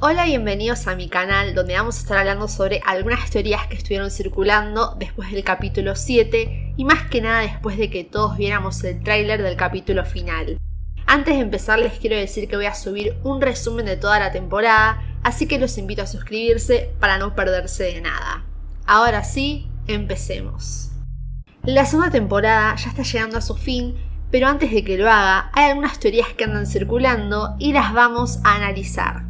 Hola, bienvenidos a mi canal donde vamos a estar hablando sobre algunas teorías que estuvieron circulando después del capítulo 7 y más que nada después de que todos viéramos el tráiler del capítulo final. Antes de empezar les quiero decir que voy a subir un resumen de toda la temporada, así que los invito a suscribirse para no perderse de nada. Ahora sí, empecemos. La segunda temporada ya está llegando a su fin, pero antes de que lo haga, hay algunas teorías que andan circulando y las vamos a analizar.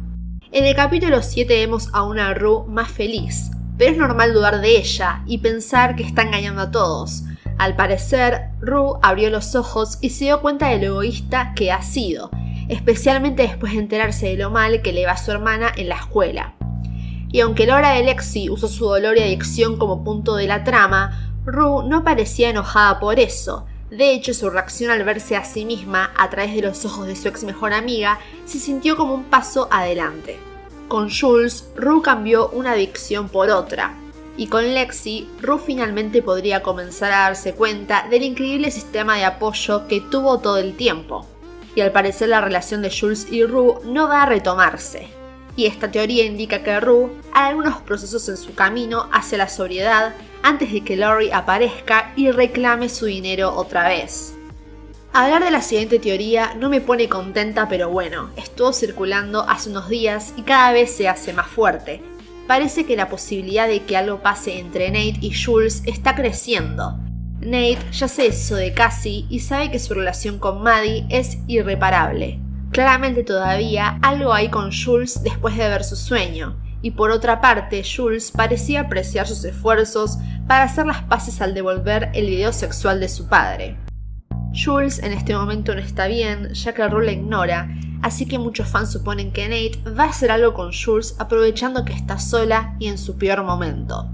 En el capítulo 7 vemos a una Rue más feliz, pero es normal dudar de ella y pensar que está engañando a todos. Al parecer, Rue abrió los ojos y se dio cuenta de lo egoísta que ha sido, especialmente después de enterarse de lo mal que le va a su hermana en la escuela. Y aunque Laura de Lexi usó su dolor y adicción como punto de la trama, Rue no parecía enojada por eso, de hecho, su reacción al verse a sí misma a través de los ojos de su ex mejor amiga se sintió como un paso adelante. Con Jules, Rue cambió una adicción por otra, y con Lexi, Rue finalmente podría comenzar a darse cuenta del increíble sistema de apoyo que tuvo todo el tiempo. Y al parecer la relación de Jules y Rue no va a retomarse. Y esta teoría indica que Rue hay algunos procesos en su camino hacia la sobriedad antes de que Laurie aparezca y reclame su dinero otra vez. Hablar de la siguiente teoría no me pone contenta, pero bueno, estuvo circulando hace unos días y cada vez se hace más fuerte. Parece que la posibilidad de que algo pase entre Nate y Jules está creciendo. Nate ya se eso de Cassie y sabe que su relación con Maddie es irreparable. Claramente todavía algo hay con Jules después de ver su sueño, y por otra parte Jules parecía apreciar sus esfuerzos para hacer las paces al devolver el video sexual de su padre. Jules en este momento no está bien, ya que Rue la ignora, así que muchos fans suponen que Nate va a hacer algo con Jules aprovechando que está sola y en su peor momento.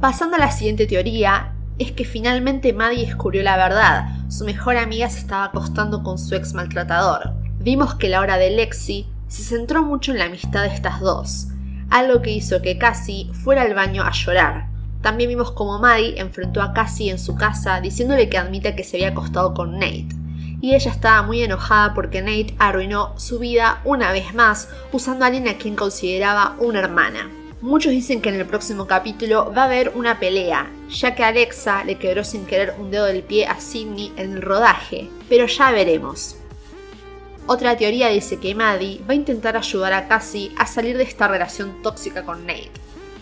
Pasando a la siguiente teoría, es que finalmente Maddie descubrió la verdad, su mejor amiga se estaba acostando con su ex maltratador. Vimos que la hora de Lexi se centró mucho en la amistad de estas dos, algo que hizo que Cassie fuera al baño a llorar. También vimos como Maddie enfrentó a Cassie en su casa diciéndole que admite que se había acostado con Nate. Y ella estaba muy enojada porque Nate arruinó su vida una vez más usando a alguien a quien consideraba una hermana. Muchos dicen que en el próximo capítulo va a haber una pelea, ya que Alexa le quebró sin querer un dedo del pie a Sidney en el rodaje, pero ya veremos. Otra teoría dice que Maddie va a intentar ayudar a Cassie a salir de esta relación tóxica con Nate.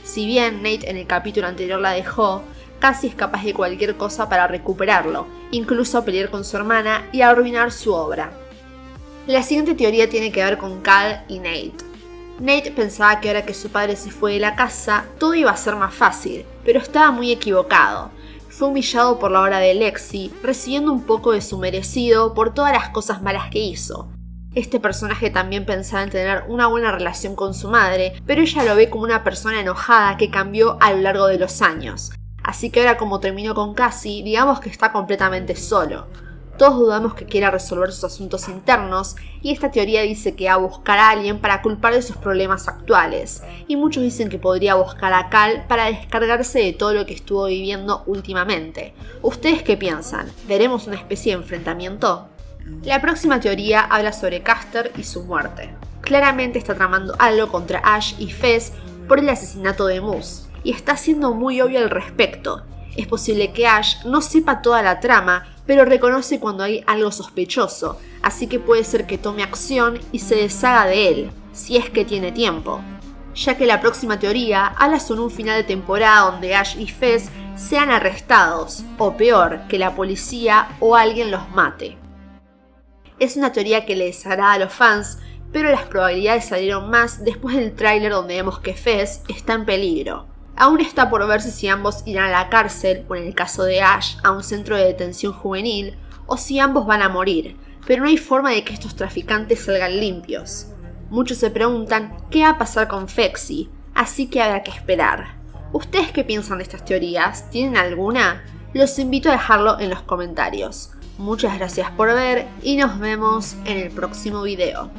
Si bien Nate en el capítulo anterior la dejó, Cassie es capaz de cualquier cosa para recuperarlo, incluso pelear con su hermana y arruinar su obra. La siguiente teoría tiene que ver con Cal y Nate. Nate pensaba que ahora que su padre se fue de la casa, todo iba a ser más fácil, pero estaba muy equivocado. Fue humillado por la hora de Lexi, recibiendo un poco de su merecido por todas las cosas malas que hizo. Este personaje también pensaba en tener una buena relación con su madre, pero ella lo ve como una persona enojada que cambió a lo largo de los años. Así que ahora como terminó con Cassie, digamos que está completamente solo. Todos dudamos que quiera resolver sus asuntos internos y esta teoría dice que va a buscar a alguien para culpar de sus problemas actuales. Y muchos dicen que podría buscar a Cal para descargarse de todo lo que estuvo viviendo últimamente. ¿Ustedes qué piensan? ¿Veremos una especie de enfrentamiento? La próxima teoría habla sobre Caster y su muerte. Claramente está tramando algo contra Ash y Fez por el asesinato de Moose, y está siendo muy obvio al respecto. Es posible que Ash no sepa toda la trama, pero reconoce cuando hay algo sospechoso, así que puede ser que tome acción y se deshaga de él, si es que tiene tiempo. Ya que la próxima teoría habla sobre un final de temporada donde Ash y Fez sean arrestados, o peor, que la policía o alguien los mate. Es una teoría que les agrada a los fans, pero las probabilidades salieron más después del tráiler donde vemos que Fez está en peligro. Aún está por verse si ambos irán a la cárcel, o en el caso de Ash, a un centro de detención juvenil, o si ambos van a morir, pero no hay forma de que estos traficantes salgan limpios. Muchos se preguntan qué va a pasar con Fexi, así que habrá que esperar. ¿Ustedes qué piensan de estas teorías? ¿Tienen alguna? Los invito a dejarlo en los comentarios. Muchas gracias por ver y nos vemos en el próximo video.